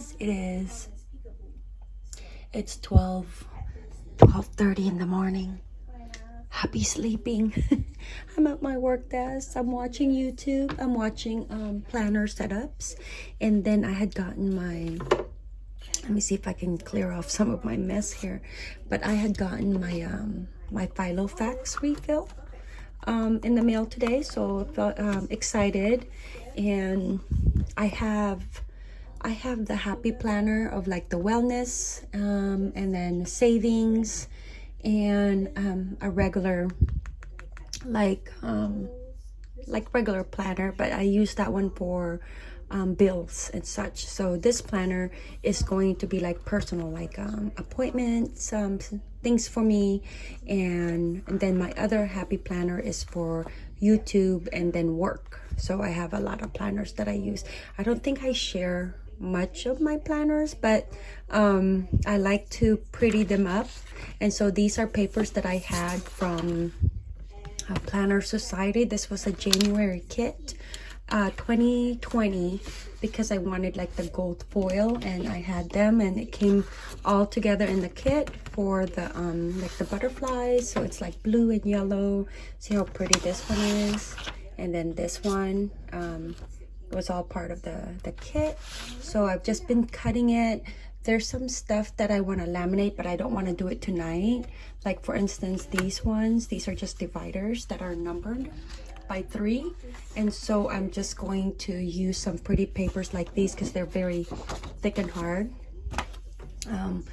friends. It is, it's 12, 12.30 in the morning. Happy sleeping. I'm at my work desk. I'm watching YouTube. I'm watching um, planner setups. And then I had gotten my, let me see if I can clear off some of my mess here. But I had gotten my, um, my Filofax refill um, in the mail today. So I felt um, excited. And I have I have the happy planner of like the wellness um, and then savings and um, a regular like um, like regular planner but I use that one for um, bills and such. So this planner is going to be like personal like um, appointments um, things for me and, and then my other happy planner is for YouTube and then work. So I have a lot of planners that I use. I don't think I share much of my planners but um, I like to pretty them up. And so these are papers that I had from uh, Planner Society. This was a January kit uh, 2020 because I wanted like the gold foil and I had them and it came all together in the kit for the um like the butterflies. So it's like blue and yellow. See how pretty this one is? And then this one um was all part of the the kit. So i've just been cutting it. There's some stuff that i want to laminate but i don't want to do it tonight. Like for instance these ones these are just dividers that are numbered by three. And so i'm just going to use some pretty papers like these because they're very thick and hard. Um,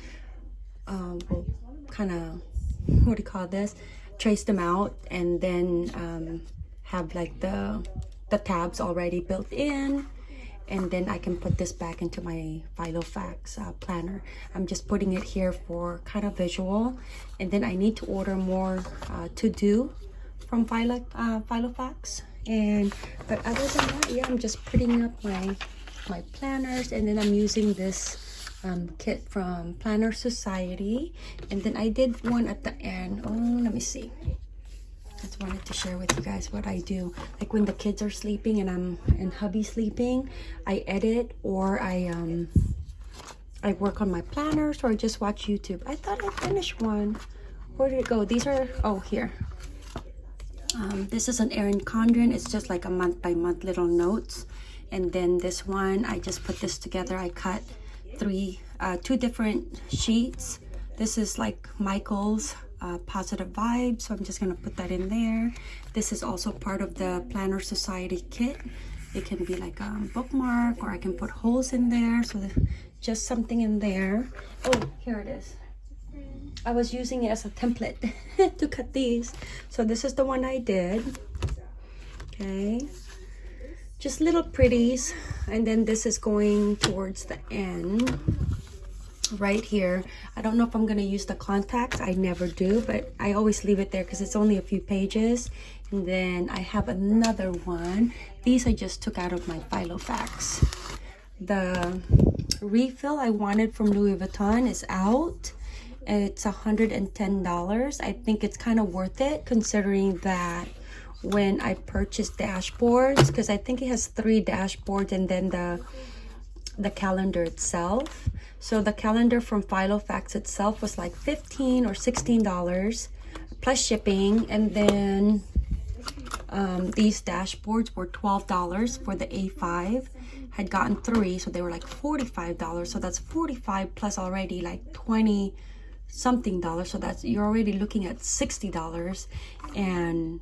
um we'll kind of what do you call this? Trace them out and then um have like the the tabs already built in and then I can put this back into my Filofax uh, planner. I'm just putting it here for kind of visual and then I need to order more uh, to do from Philo, uh, Filofax. And but other than that yeah I'm just putting up my my planners and then I'm using this um, kit from Planner Society. And then I did one at the end. Oh let me see just wanted to share with you guys what I do. Like when the kids are sleeping and I'm and hubby sleeping, I edit or I um I work on my planners or I just watch YouTube. I thought I finished one. Where did it go? These are oh here. Um, this is an Erin Condren. It's just like a month by month little notes. And then this one, I just put this together. I cut three, uh, two different sheets. This is like Michael's uh, positive vibes so i'm just going to put that in there. This is also part of the planner society kit. It can be like a bookmark or i can put holes in there so just something in there. Oh here it is. I was using it as a template to cut these. So this is the one i did. Okay. Just little pretties and then this is going towards the end right here. I don't know if i'm going to use the contacts i never do but i always leave it there because it's only a few pages. And then i have another one. These i just took out of my filofax the refill i wanted from louis vuitton is out. It's $110 i think it's kind of worth it considering that when i purchased dashboards because i think it has three dashboards and then the the calendar itself. So the calendar from Filofax itself was like 15 or 16 dollars plus shipping. And then um, these dashboards were 12 dollars for the A5 had gotten three so they were like 45 dollars. So that's 45 plus already like 20 something dollars. So that's you're already looking at 60 dollars and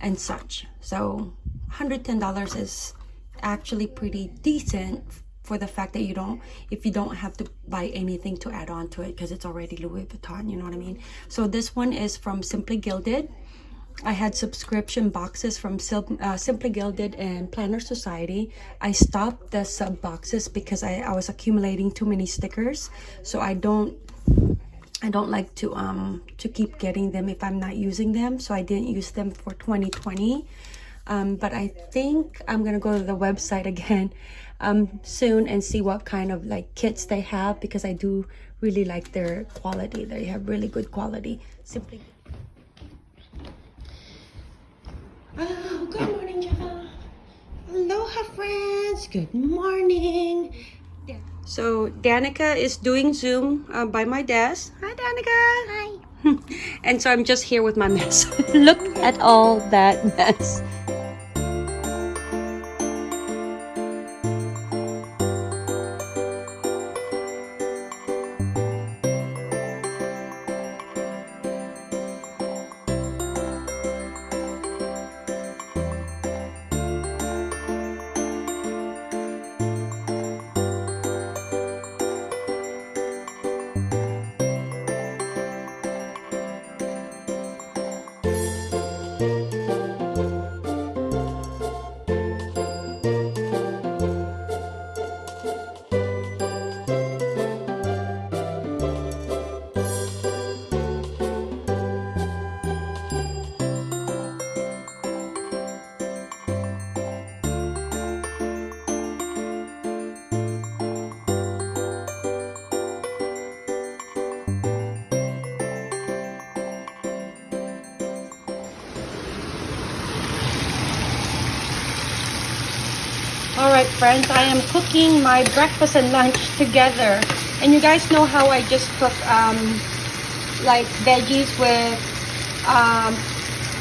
and such. So 110 dollars is actually pretty decent for the fact that you don't if you don't have to buy anything to add on to it because it's already Louis Vuitton you know what I mean? So this one is from Simply Gilded. I had subscription boxes from uh, Simply Gilded and Planner Society. I stopped the sub boxes because I, I was accumulating too many stickers. So I don't I don't like to um to keep getting them if I'm not using them. So I didn't use them for 2020 um, but I think I'm gonna go to the website again um, soon and see what kind of like kits they have because I do really like their quality they have really good quality simply oh good morning Java aloha friends good morning yeah So Danica is doing Zoom uh, by my desk. Hi, Danica. Hi. and so I'm just here with my mess. Look at all that mess. Right, friends, I am cooking my breakfast and lunch together. And you guys know how I just cook um, like veggies with um,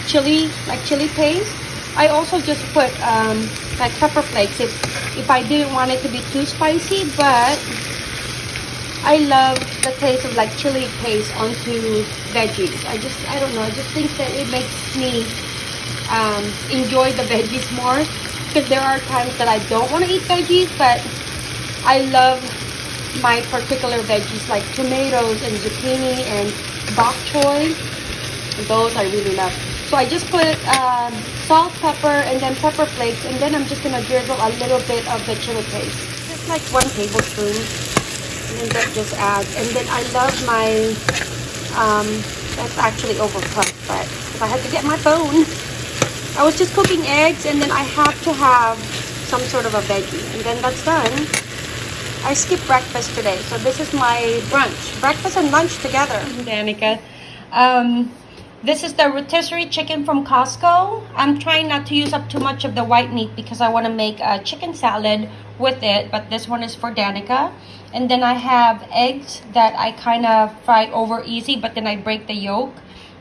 chili, like chili paste. I also just put um, like pepper flakes if, if I didn't want it to be too spicy, but I love the taste of like chili paste onto veggies. I just, I don't know, I just think that it makes me um, enjoy the veggies more because there are times that I don't want to eat veggies, but I love my particular veggies like tomatoes and zucchini and bok choy. Those I really love. So I just put um, salt, pepper, and then pepper flakes, and then I'm just gonna drizzle a little bit of the chili paste, just like one tablespoon, and then that just adds. And then I love my, um, that's actually overcooked, but if I had to get my phone. I was just cooking eggs and then I have to have some sort of a veggie and then that's done. I skipped breakfast today, so this is my brunch. Breakfast and lunch together. Danica. Um, this is the rotisserie chicken from Costco. I'm trying not to use up too much of the white meat because I want to make a chicken salad with it, but this one is for Danica. And then I have eggs that I kind of fry over easy, but then I break the yolk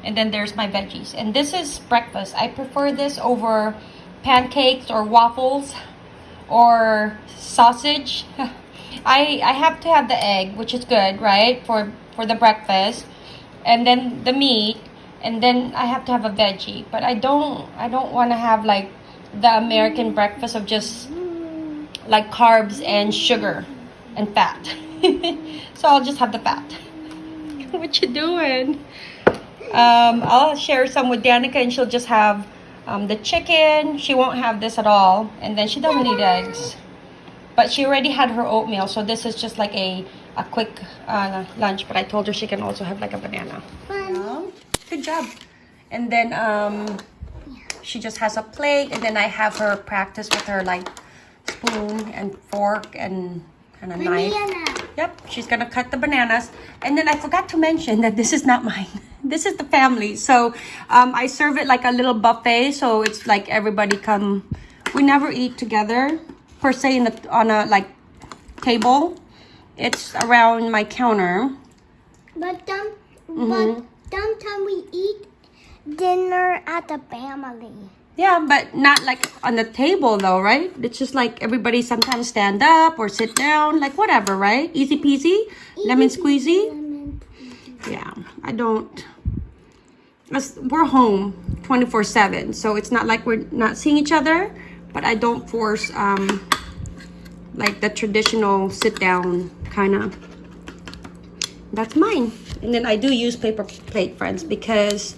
and then there's my veggies. And this is breakfast. I prefer this over pancakes or waffles or sausage. I i have to have the egg which is good right for for the breakfast and then the meat and then i have to have a veggie. But i don't i don't want to have like the american breakfast of just like carbs and sugar and fat. So i'll just have the fat. What you doing um, I'll share some with Danica and she'll just have um, the chicken. She won't have this at all. And then she doesn't eat eggs. But she already had her oatmeal. So this is just like a, a quick uh, lunch. But I told her she can also have like a banana. Um, good job. And then um, she just has a plate. And then I have her practice with her like spoon and fork and kind of knife. Yep, she's gonna cut the bananas. And then I forgot to mention that this is not mine. this is the family. So um, I serve it like a little buffet. So it's like everybody come. We never eat together per se in the, on a like table. It's around my counter. But some, Mm-hmm. but sometimes we eat dinner at the family. Yeah, but not like on the table though, right? It's just like everybody sometimes stand up or sit down, like whatever, right? Easy peasy, lemon squeezy. Lemon. Yeah, I don't. We're home 24 7, so it's not like we're not seeing each other, but I don't force um like the traditional sit down kind of. That's mine. And then I do use paper plate, friends, because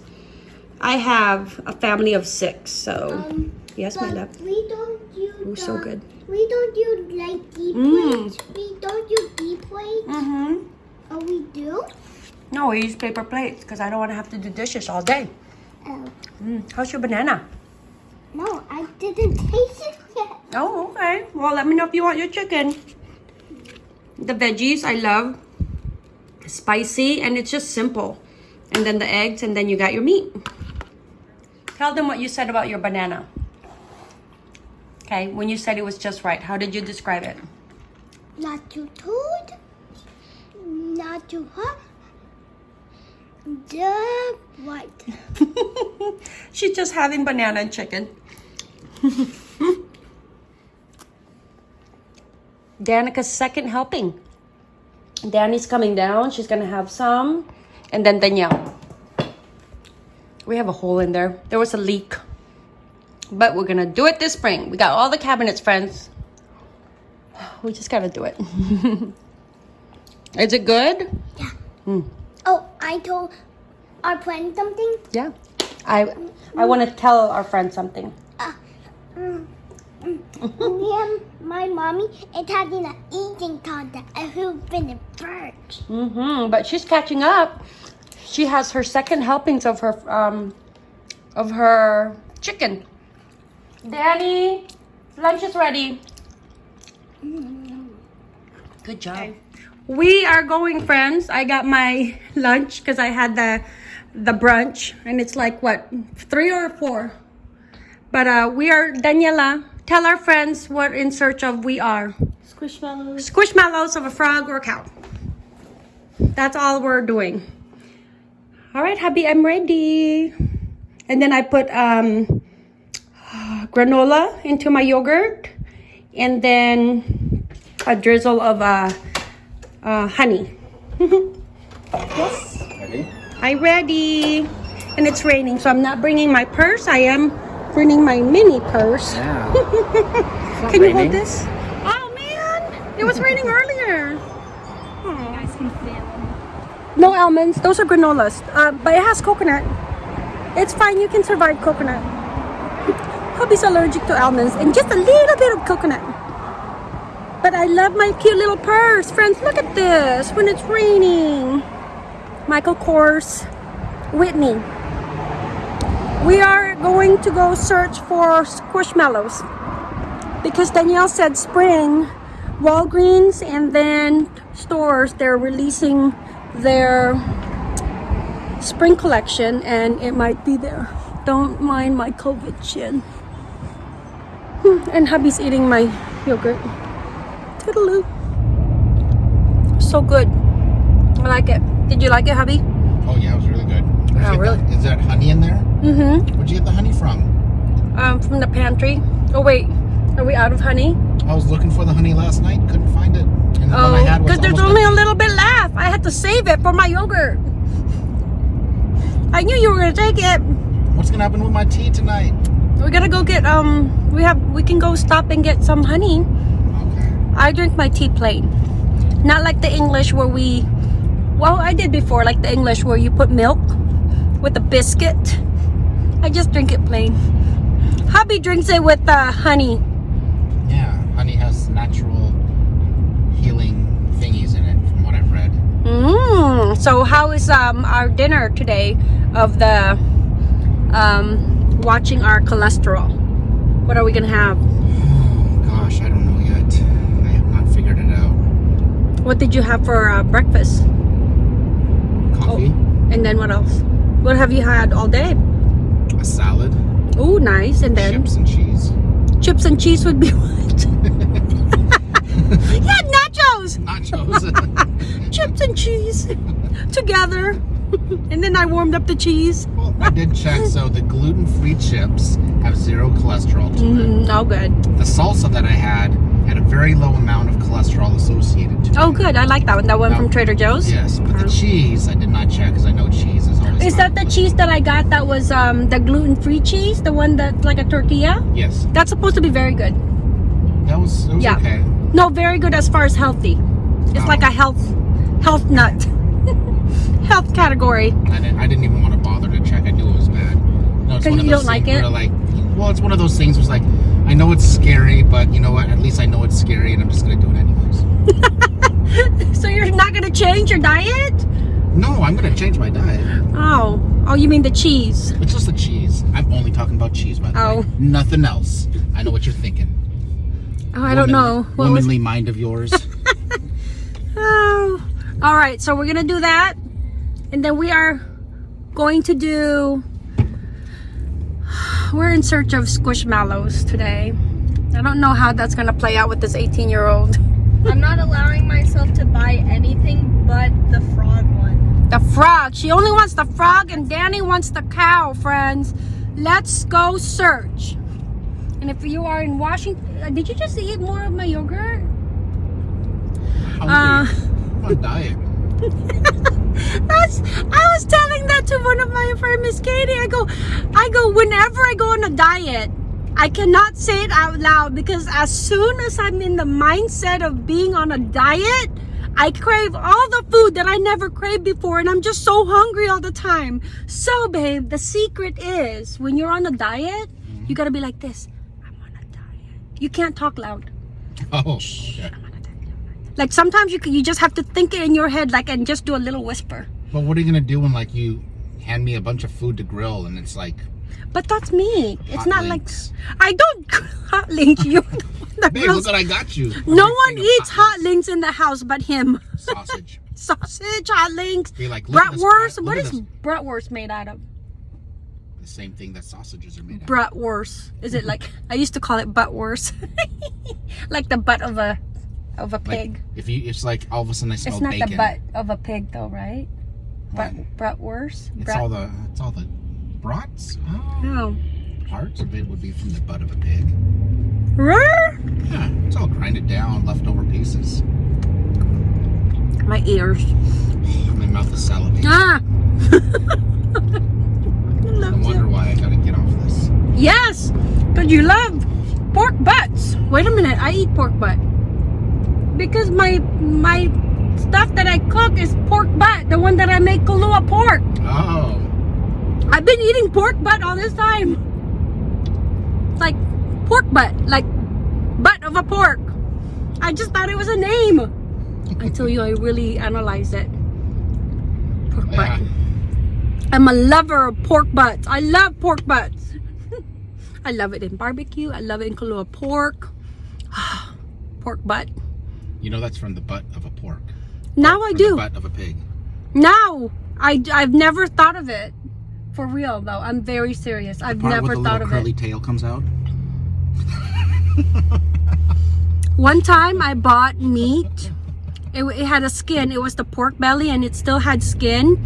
I have a family of six. So, Um, yes, my love. we don't use. Ooh, so good. We don't use like deep Mm. plates. We don't use deep plates. Mm-hmm. Oh, we do. No, we use paper plates because I don't want to have to do dishes all day. Oh, Mm. How's your banana? no, I didn't taste it yet. Oh, okay. Well, let me know if you want your chicken. The veggies I love. Spicy and it's just simple. And then the eggs and then you got your meat. Tell them what you said about your banana. Okay, when you said it was just right, how did you describe it? Not too cold. Not too hot. Just right. She's just having banana and chicken. Danica's second helping. Danny's coming down. She's gonna have some. And then Danielle. We have a hole in there. There was a leak. But we're gonna do it this spring. We got all the cabinets, friends. We just gotta do it. Is it good? Yeah. Oh, I told our friend something. Yeah. I I want to tell our friend something. Uh, mm, mm. Me and my mommy is having an eating contest and who's been the first. Mm-hmm. But she's catching up. She has her second helpings of her um of her chicken. Danny, lunch is ready. Good job. We are going, friends. I got my lunch because I had the the brunch, and it's like what three or four. But uh, we are Daniela. Tell our friends what in search of we are. Squishmallows. Squishmallows of a frog or a cow. That's all we're doing. All right, hubby, I'm ready. And then I put um, granola into my yogurt, and then a drizzle of uh, uh, honey. yes, Ready? I'm ready. And it's raining, so I'm not bringing my purse. I am bringing my mini purse. Yeah. Can you hold this? Oh man, it was raining earlier. No almonds. Those are granolas. Uh, but it has coconut. It's fine. You can survive coconut. Hubby's allergic to almonds and just a little bit of coconut. But I love my cute little purse. Friends, look at this when it's raining. Michael Kors, Whitney. We are going to go search for squishmallows because Danielle said spring, Walgreens and then stores they're releasing their spring collection and it might be there. Don't mind my COVID chin. And hubby's eating my yogurt. Toodaloo. So good. I like it. Did you like it, hubby? Oh yeah, it was really good. Oh, really? that- Is that honey in there? Mm-hmm. Where'd you get the honey from? Um, from the pantry. Oh wait, are we out of honey? I was looking for the honey last night, couldn't Oh, because there's only a little bit left. I had to save it for my yogurt. I knew you were gonna take it. What's gonna happen with my tea tonight? We gotta go get um. We have we can go stop and get some honey. Okay. I drink my tea plain, not like the English where we. Well, I did before, like the English where you put milk with a biscuit. I just drink it plain. Hubby drinks it with uh, honey. Mm. So how is um our dinner today of the um watching our cholesterol? What are we gonna have? Oh gosh, I don't know yet. I have not figured it out. What did you have for uh, breakfast? Coffee, And then what else? What have you had all day? a salad, Oh, nice. And then chips and cheese. chips and cheese would be what? yeah, nachos. Nachos. Chips and cheese together. and then I warmed up the cheese. well, I did check, so the gluten-free chips have zero cholesterol to it. Mm, oh, good. The salsa that I had had a very low amount of cholesterol associated to it. Oh, good. I like that one. That one from Trader Joe's. Yes, but the cheese I did not check because I know cheese is always. Is that the cheese that I got that was um, the gluten-free cheese? The one that's like a tortilla? Yes, That's supposed to be very good. that was it was Yeah. okay. No, very good as far as healthy. It's Oh. like a health health nut. health category. I didn't, I didn't even want to bother to check. I knew it was bad. No, it's 'Cause one of you don't like it? like, well, it's one of those things. Where it's like, I know it's scary, but you know what? At least I know it's scary, and I'm just gonna do it anyways. So you're not gonna change your diet? No, I'm gonna change my diet. Oh. Oh, you mean the cheese? It's just the cheese. I'm only talking about cheese, by the Oh. way. Nothing else. I know what you're thinking. Oh, I don't know. Womanly- was Womanly mind of yours. Oh. All right, so we're gonna do that, and then we are going to do. We're in search of squishmallows today. I don't know how that's gonna play out with this 18-year-old. I'm not allowing myself to buy anything but the frog one. The frog. She only wants the frog and Danny wants the cow, friends. Let's go search. And if you are in Washington, uh, did you just eat more of my yogurt? Uh, on diet. That's I was telling that to one of my friends, Miss Katie. I go, I go, whenever I go on a diet, I cannot say it out loud because as soon as I'm in the mindset of being on a diet, I crave all the food that I never craved before and I'm just so hungry all the time. So babe, the secret is when you're on a diet, you gotta be like this. I'm on a diet. You can't talk loud. Oh, okay. Like sometimes you can, you just have to think it in your head like and just do a little whisper. But what are you gonna do when like you hand me a bunch of food to grill and it's like But that's me. It's not links? like I don't hot link you. Babe, look what I got you. no one eats hot links. links in the house but him. Sausage. Sausage, hot links, Be like, bratwurst. What is bratwurst made out of? The same thing that sausages are made of. Bratwurst. Is it like I used to call it buttwurst, like the butt of a of a Like, pig. if you, it's like all of a sudden I smell it's not bacon. the butt of a pig though, right? But What? bratwurst. It's Brat- all the, it's all the brats. Oh, no. parts of it would be from the butt of a pig. Rrr. Yeah, it's all grinded down, leftover pieces. My ears. My mouth is salivating. Ah. I wonder why I gotta get off this. Yes, because you love pork butts. Wait a minute, I eat pork butt because my my stuff that I cook is pork butt, the one that I make Kalua pork. Oh, I've been eating pork butt all this time. It's like pork butt, like butt of a pork. I just thought it was a name until you I really analyze it. Pork yeah. butt. I'm a lover of pork butts. I love pork butts. I love it in barbecue. I love it in Kalua pork. Pork butt. You know that's from the butt of a pork. Now I From do. The butt of a pig. Now I I've never thought of it. For real though, I'm very serious. I've never thought of curly it. tail comes out. One time I bought meat. It, it had a skin. It was the pork belly, and it still had skin.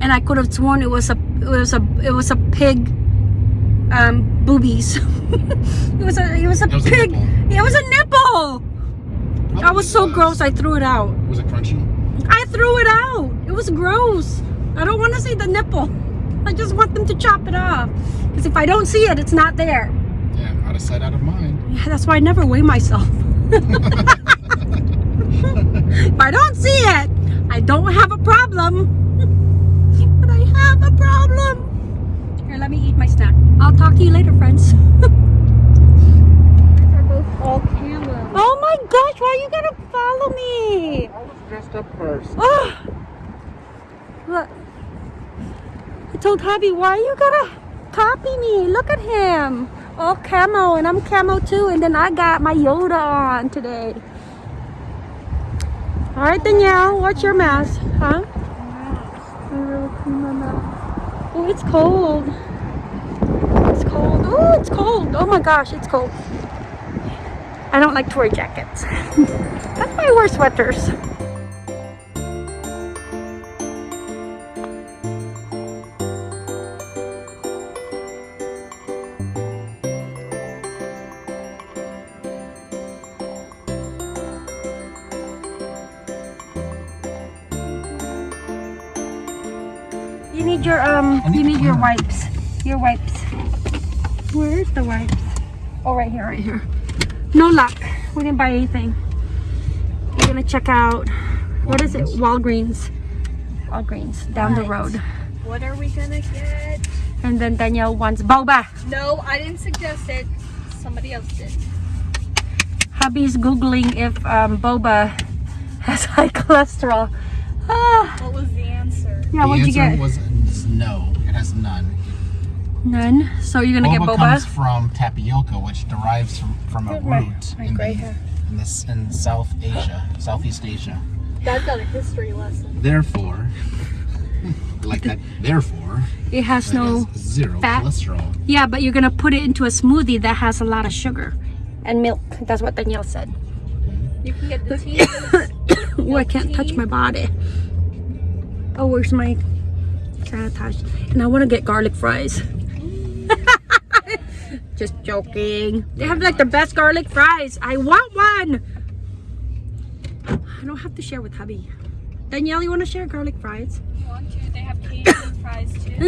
And I could have sworn it was a it was a it was a pig um boobies. it was a it was a It was pig. nipple. it was a nipple. I was so gross. I threw it out. Was it crunchy? I threw it out. It was gross. I don't want to see the nipple. I just want them to chop it off. Because if I don't see it, it's not there. Yeah, out of sight, out of mind. Yeah, that's why I never weigh myself. if I don't see it, I don't have a problem. but I have a problem. Here, let me eat my snack. I'll talk to you later, friends. These are both all camo. Oh my gosh, why you gotta follow me? I was dressed up first. Oh, look. I told hubby, why you gotta copy me? Look at him. All camo, and I'm camo too. And then I got my Yoda on today. All right, Danielle, what's your mask? Huh? I really clean my mask. Oh, it's cold. It's cold. Oh, it's cold. Oh my gosh, it's cold. I don't like to wear jackets. That's why I wear sweaters. You need your um. You need your wipes. Your wipes. Where's the wipes? Oh, right here, right here. No luck. We didn't buy anything. We're gonna check out. What is it? Walgreens. Walgreens down the road. What are we gonna get? And then Danielle wants boba. No, I didn't suggest it. Somebody else did. Hubby's googling if um, boba has high cholesterol. Ah, What was the answer? yeah. the What'd you answer get? was no. It has none. None. So you're gonna boba, get boba. comes from tapioca, which derives from, from a My- root my in, gray the- hair. in this in South Asia, Southeast Asia. Dad got a history lesson. Therefore, like that. Therefore, It has no. has zero fat. cholesterol. Yeah, but you're gonna put it into a smoothie that has a lot of sugar and milk. That's what Danielle said. You can get the teas. oh, I can't touch my body. Oh, where's my sanitize? And I want to get garlic fries. Just joking. They have like the best garlic fries. I want one. I don't have to share with hubby. Danielle, you want to share garlic fries? Want to? They have Cajun fries too. No,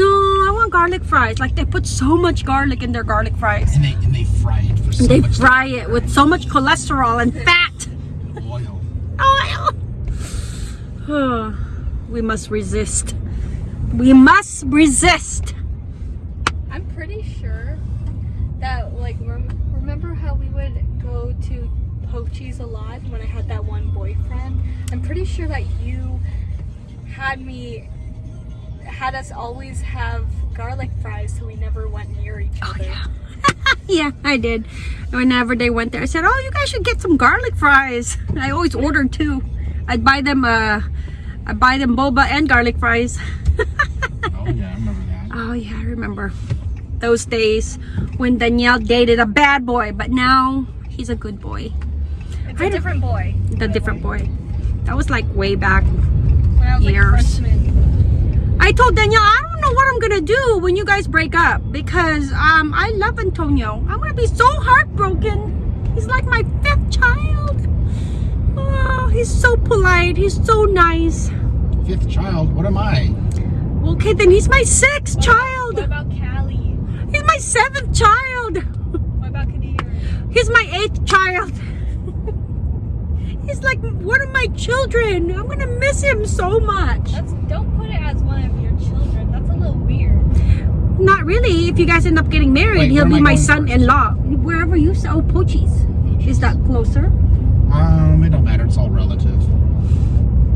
I want garlic fries. Like they put so much garlic in their garlic fries. And they and they fry it for so They much fry it with so much cholesterol and fat. oil. Oil. we must resist. We must resist. I'm pretty sure that like rem- remember how we would go to Pochi's a lot when I had that one boyfriend. I'm pretty sure that you had me had us always have garlic fries so we never went near each other. Oh, Yeah, yeah, I did. Whenever they went there, I said, "Oh, you guys should get some garlic fries." I always ordered two. I'd buy them. Uh, I buy them boba and garlic fries. Oh yeah, I remember that. Oh yeah, I remember those days when Danielle dated a bad boy, but now he's a good boy. It's a different boy. The different boy. That was like way back. When I was like Years. freshman. I told Danielle, I don't know what I'm gonna do when you guys break up because um I love Antonio. I'm gonna be so heartbroken. He's like my fifth child. Oh, he's so polite. He's so nice. Fifth child. What am I? Okay, then he's my sixth child. What about Callie? He's my seventh child. What about Kadir? He's my eighth child. He's like one of my children. I'm gonna miss him so much. That's don't put it as one of your children. That's a little weird. Not really. If you guys end up getting married, Wait, he'll be I my son-in-law. Wherever you say, oh, Pochi's. Is that closer? Um, it don't matter. It's all relative.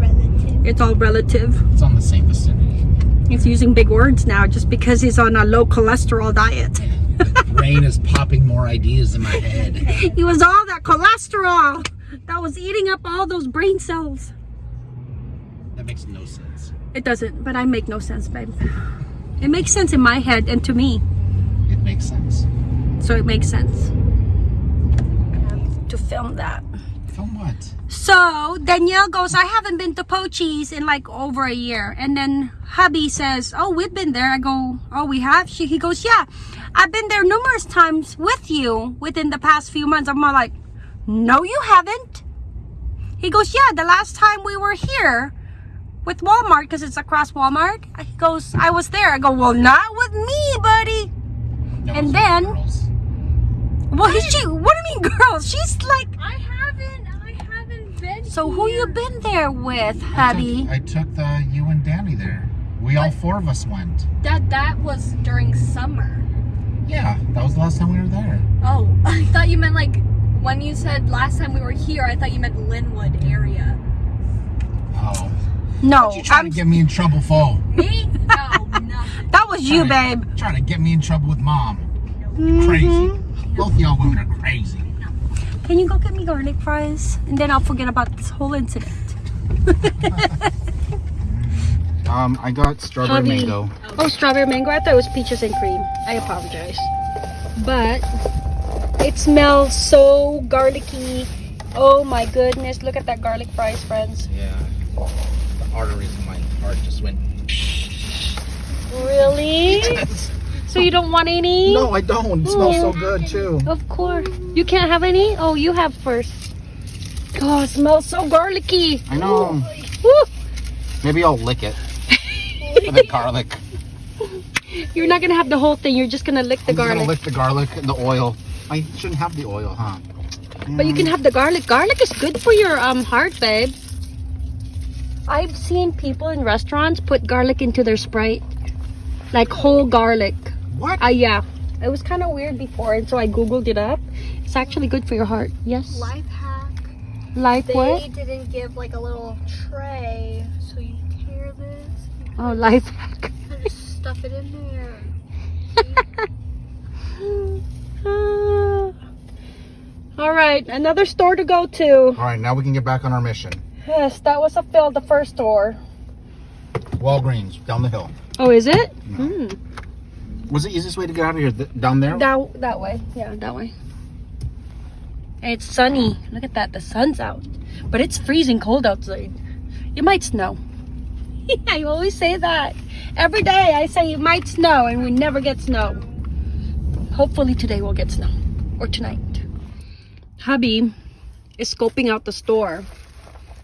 Relative. It's all relative. It's on the same vicinity. He's using big words now just because he's on a low cholesterol diet. Brain is popping more ideas in my head. It was all that cholesterol that was eating up all those brain cells. That makes no sense. It doesn't, but I make no sense, babe. It makes sense in my head and to me, It makes sense. so it makes sense to film that. Film what? So Danielle goes, I haven't been to Pochi's in like over a year. And then hubby says, Oh, we've been there. I go, Oh, we have? She, he goes, Yeah, I've been there numerous times with you within the past few months. I'm all like, No, you haven't. He goes, Yeah, the last time we were here with Walmart, because it's across Walmart. He goes, I was there. I go, Well, not with me, buddy. No, And then- girls. Well, he's she, what do you mean, girl? She's like, I haven't. I haven't been. So who you been there with, hubby? I took the you and Danny there. We all four of us went. That that was during summer. Yeah, that was the last time we were there. Oh, I thought you meant like when you said last time we were here. I thought you meant Lynnwood area. Oh, No, you trying I'm, to get me in trouble for? Me? No, nothing. that was you, babe. Trying to get me in trouble with mom. Mm-hmm. Crazy. Both y'all women are crazy. Can you go get me garlic fries? And then I'll forget about this whole incident. Um, I got strawberry Hubby. mango. Oh, strawberry mango. I thought it was peaches and cream. I apologize. But it smells so garlicky. Oh my goodness. Look at that garlic fries, friends. Yeah. The arteries in my heart just went. Really? So you don't want any? No, I don't. It smells so good too. Of course. You can't have any? Oh, you have first. Oh, it smells so garlicky. I know. Woo. Maybe I'll lick it. The garlic. You're not gonna have the whole thing. You're just gonna lick the I'm garlic. gonna lick the garlic and the oil. I shouldn't have the oil, huh? But you can have the garlic. Garlic is good for your um heart, babe. I've seen people in restaurants put garlic into their Sprite. Like whole garlic. What? Ah, yeah. It was kind of weird before, and so I googled it up. It's actually good for your heart. Yes. Life hack. Like They what? didn't give like a little tray, so you tear this, Oh, life hack. just stuff it in there. All right, another store to go to. All right, now we can get back on our mission. Yes, that was a fill. The first store. Walgreens down the hill. Oh, is it? Hmm. Was the easiest way to get out of here? Down there? That that way. Yeah, that way. And it's sunny. Look at that. The sun's out. But it's freezing cold outside. It might snow. I always say that. Every day I say it might snow and we never get snow. Hopefully today we'll get snow. Or tonight. Hubby is scoping out the store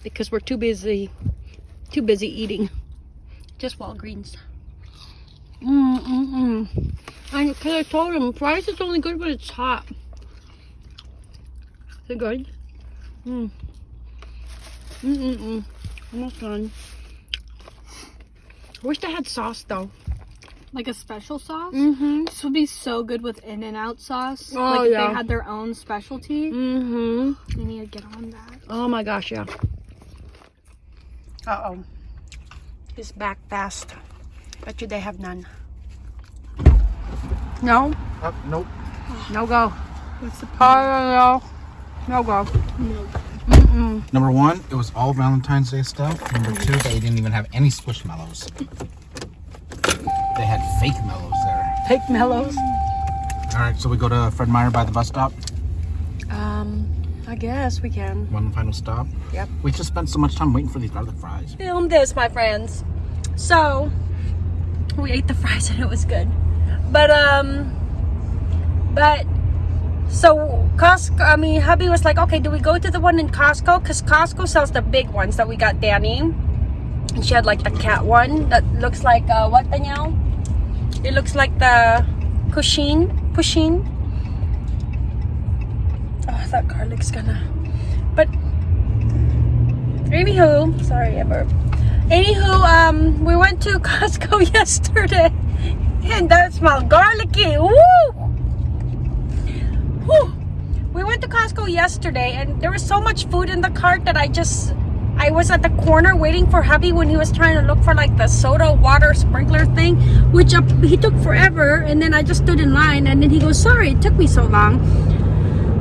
because we're too busy too busy eating. Just Walgreens. Mm mm mm. And because I told him fries is only good when it's hot. Is it good? Mm. Mm mm mm. Almost done. I wish they had sauce though. Like a special sauce? Mm-hmm. This would be so good with In and Out sauce. Oh, like if yeah. they had their own specialty. Mm-hmm. We need to get on that. Oh my gosh, yeah. Uh-oh. He's back fast. Bet you they have none. No? Oh, nope. No go. What's the Oh, no, no. No go. Mm-mm. Number one, it was all Valentine's Day stuff. Number two, they didn't even have any squishmallows. They had fake mellows there. Fake mellows. All right, so we go to Fred Meyer by the bus stop. Um, I guess we can. One final stop. Yep. We just spent so much time waiting for these garlic fries. Film this, my friends. So, we ate the fries and it was good. But, um, but, so Costco, I mean, hubby was like, okay, do we go to the one in Costco? Because Costco sells the big ones that we got Danny. And she had like a cat one that looks like, uh, what, Danielle? It looks like the Pusheen. Pusheen. Oh, that garlic's gonna. But, anywho, sorry, I burped. Anywho, um, we went to Costco yesterday, and that smelled garlicky. Woo! Whew. We went to Costco yesterday, and there was so much food in the cart that I just, I was at the corner waiting for hubby when he was trying to look for like the soda water sprinkler thing, which uh, he took forever, and then I just stood in line, and then he goes, "Sorry, it took me so long."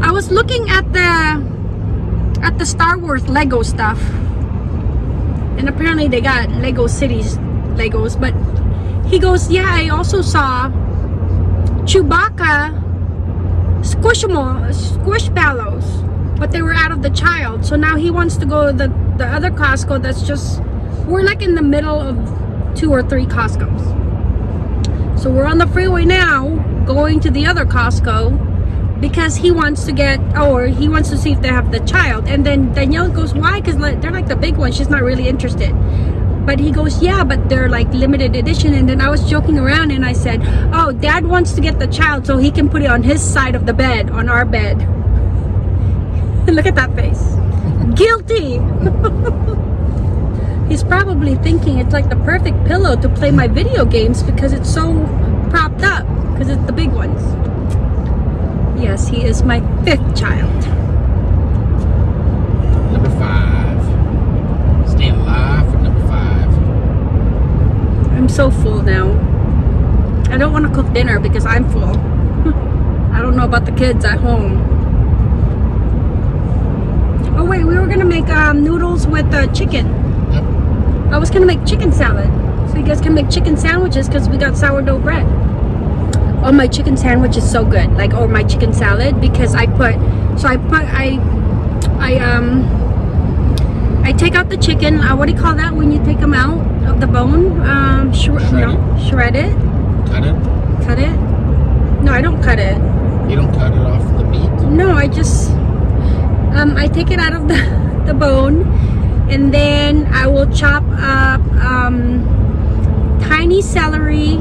I was looking at the at the Star Wars Lego stuff and apparently they got Lego Cities Legos, but he goes, yeah, I also saw Chewbacca Squishamo Squishmallows, but they were out of the child. So now he wants to go to the, the other Costco that's just, we're like in the middle of two or three Costco's. So we're on the freeway now, going to the other Costco because he wants to get or he wants to see if they have the child. And then danielle goes why? Because like, they're like the big ones. She's not really interested. But he goes yeah but they're like limited edition. And then i was joking around and i said oh dad wants to get the child so he can put it on his side of the bed on our bed. Look at that face. Guilty. He's probably thinking it's like the perfect pillow to play my video games because it's so propped up because it's the big ones Yes, he is my fifth child. Number five. Staying alive for number five. I'm so full now. I don't want to cook dinner because I'm full. I don't know about the kids at home. Oh wait, we were gonna make um, noodles with uh, chicken. Yep. I was gonna make chicken salad, so you guys can make chicken sandwiches because we got sourdough bread. Oh, my chicken sandwich is so good, like or my chicken salad because I put, so I put I, I um, I take out the chicken. Uh, what do you call that when you take them out of the bone? Um, shred, Shred no, shred it, Cut it. cut it. No, I don't cut it. You don't cut it off the meat. No, I just um, I take it out of the, the bone and then I will chop up um, tiny celery.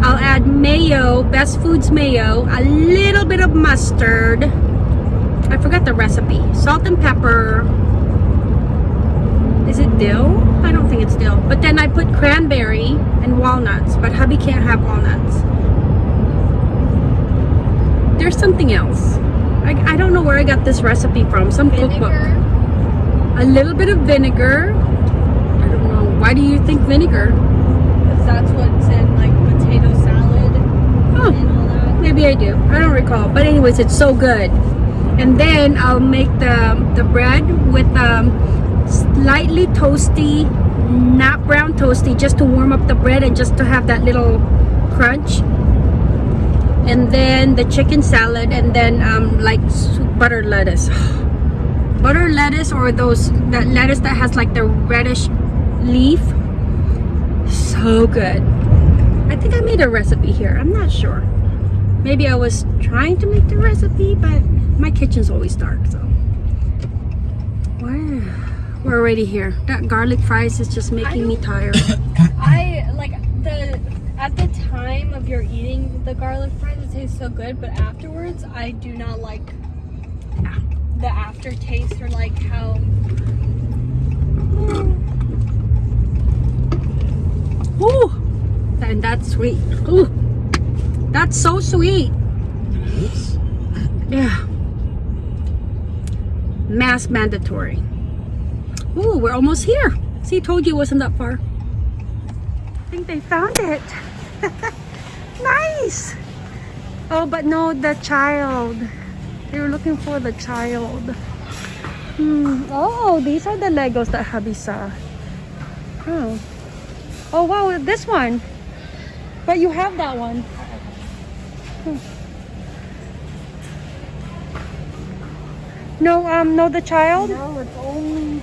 I'll add mayo, Best Foods mayo, a little bit of mustard. I forgot the recipe. Salt and pepper. Is it dill? I don't think it's dill. But then I put cranberry and walnuts, but hubby can't have walnuts. There's something else. I, I don't know where I got this recipe from. Some cookbook. A little bit of vinegar. I don't know. Why do you think vinegar? Because that's what's in like potato salad Oh, and all that. Maybe I do. I don't recall. But anyways, it's so good. And then I'll make the the bread with um, slightly toasty, not brown toasty, just to warm up the bread and just to have that little crunch. And then the chicken salad, and then um, like butter lettuce. Butter lettuce or those that lettuce that has like the reddish leaf. So good. I think I made a recipe here. I'm not sure. Maybe I was trying to make the recipe, but my kitchen's always dark, so. Wow. We're already here. That garlic fries is just making me tired. I like the at the time of your eating the garlic fries, it tastes so good, but afterwards, I do not like the aftertaste or like how. Ooh, and that's sweet. Ooh, that's so sweet. Yeah. Mask mandatory. Ooh, we're almost here. See, told you it wasn't that far. I think they found it. nice. Oh, but no, the child. They were looking for the child. Hmm. Oh, these are the Legos that hubby saw. Oh. Oh wow, this one. But you have that one. No, um, no, the child. No, it's only